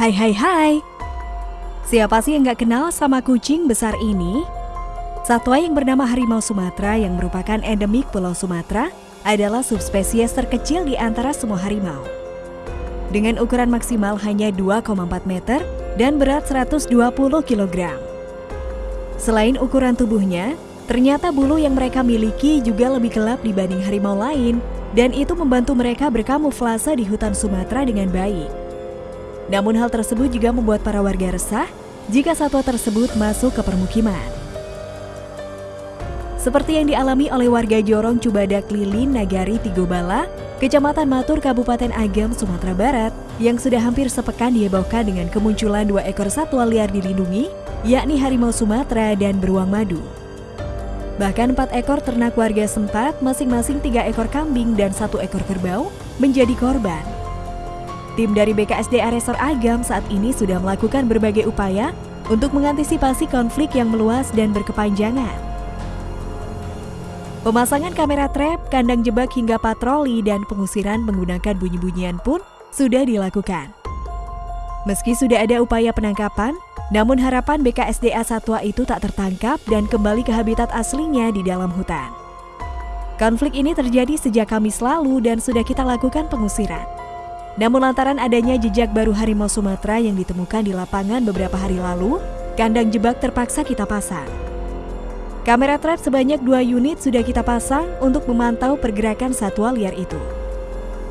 Hai hai hai Siapa sih yang gak kenal sama kucing besar ini? Satwa yang bernama harimau Sumatera yang merupakan endemik Pulau Sumatera adalah subspesies terkecil di antara semua harimau. Dengan ukuran maksimal hanya 2,4 meter dan berat 120 kg. Selain ukuran tubuhnya, ternyata bulu yang mereka miliki juga lebih gelap dibanding harimau lain dan itu membantu mereka berkamuflase di hutan Sumatera dengan baik. Namun hal tersebut juga membuat para warga resah jika satwa tersebut masuk ke permukiman. Seperti yang dialami oleh warga Jorong Cubadak Lilin Nagari Tigobala, Kecamatan Matur Kabupaten Agam, Sumatera Barat, yang sudah hampir sepekan dihebohkan dengan kemunculan dua ekor satwa liar dilindungi, yakni harimau Sumatera dan beruang madu. Bahkan empat ekor ternak warga sempat, masing-masing tiga ekor kambing dan satu ekor kerbau, menjadi korban. Tim dari BKSDA Resor Agam saat ini sudah melakukan berbagai upaya untuk mengantisipasi konflik yang meluas dan berkepanjangan. Pemasangan kamera trap, kandang jebak hingga patroli dan pengusiran menggunakan bunyi-bunyian pun sudah dilakukan. Meski sudah ada upaya penangkapan, namun harapan BKSDA satwa itu tak tertangkap dan kembali ke habitat aslinya di dalam hutan. Konflik ini terjadi sejak Kamis lalu dan sudah kita lakukan pengusiran. Namun lantaran adanya jejak baru harimau Sumatera yang ditemukan di lapangan beberapa hari lalu, kandang jebak terpaksa kita pasang. Kamera trap sebanyak dua unit sudah kita pasang untuk memantau pergerakan satwa liar itu.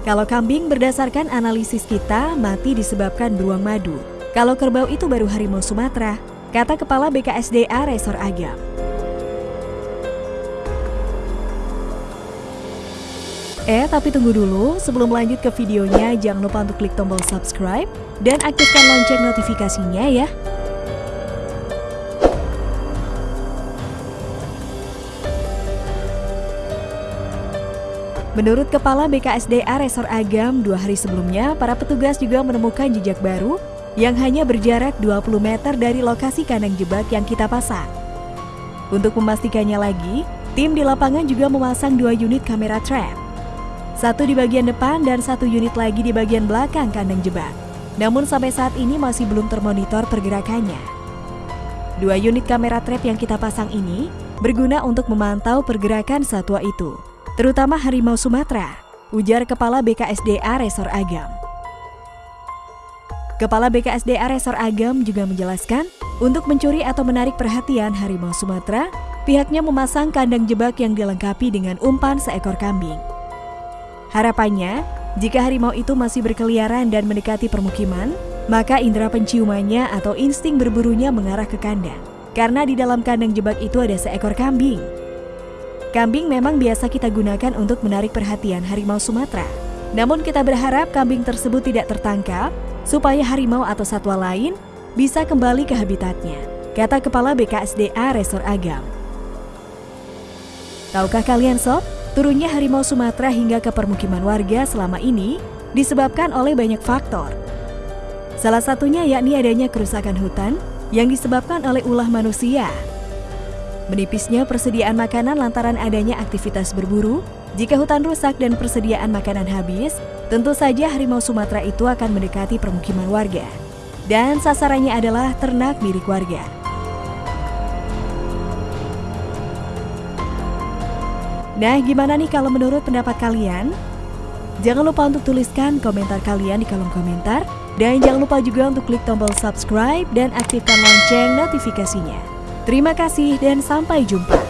Kalau kambing berdasarkan analisis kita mati disebabkan beruang madu, kalau kerbau itu baru harimau Sumatera, kata Kepala BKSDA Resor Agam. Eh, tapi tunggu dulu, sebelum lanjut ke videonya, jangan lupa untuk klik tombol subscribe dan aktifkan lonceng notifikasinya ya. Menurut Kepala BKSDA Resor Agam, dua hari sebelumnya, para petugas juga menemukan jejak baru yang hanya berjarak 20 meter dari lokasi kandang jebak yang kita pasang. Untuk memastikannya lagi, tim di lapangan juga memasang dua unit kamera trap. Satu di bagian depan dan satu unit lagi di bagian belakang kandang jebak. Namun sampai saat ini masih belum termonitor pergerakannya. Dua unit kamera trap yang kita pasang ini berguna untuk memantau pergerakan satwa itu, terutama harimau Sumatera, ujar Kepala BKSDA Resor Agam. Kepala BKSDA Resor Agam juga menjelaskan, untuk mencuri atau menarik perhatian harimau Sumatera, pihaknya memasang kandang jebak yang dilengkapi dengan umpan seekor kambing. Harapannya, jika harimau itu masih berkeliaran dan mendekati permukiman, maka indera penciumannya atau insting berburunya mengarah ke kandang. Karena di dalam kandang jebak itu ada seekor kambing. Kambing memang biasa kita gunakan untuk menarik perhatian harimau Sumatera. Namun kita berharap kambing tersebut tidak tertangkap supaya harimau atau satwa lain bisa kembali ke habitatnya, kata Kepala BKSDA Resor Agam. Tahukah kalian sob, turunnya harimau Sumatera hingga ke permukiman warga selama ini disebabkan oleh banyak faktor. Salah satunya yakni adanya kerusakan hutan yang disebabkan oleh ulah manusia. Menipisnya persediaan makanan lantaran adanya aktivitas berburu, jika hutan rusak dan persediaan makanan habis, Tentu saja harimau Sumatera itu akan mendekati permukiman warga. Dan sasarannya adalah ternak milik warga. Nah, gimana nih kalau menurut pendapat kalian? Jangan lupa untuk tuliskan komentar kalian di kolom komentar. Dan jangan lupa juga untuk klik tombol subscribe dan aktifkan lonceng notifikasinya. Terima kasih dan sampai jumpa.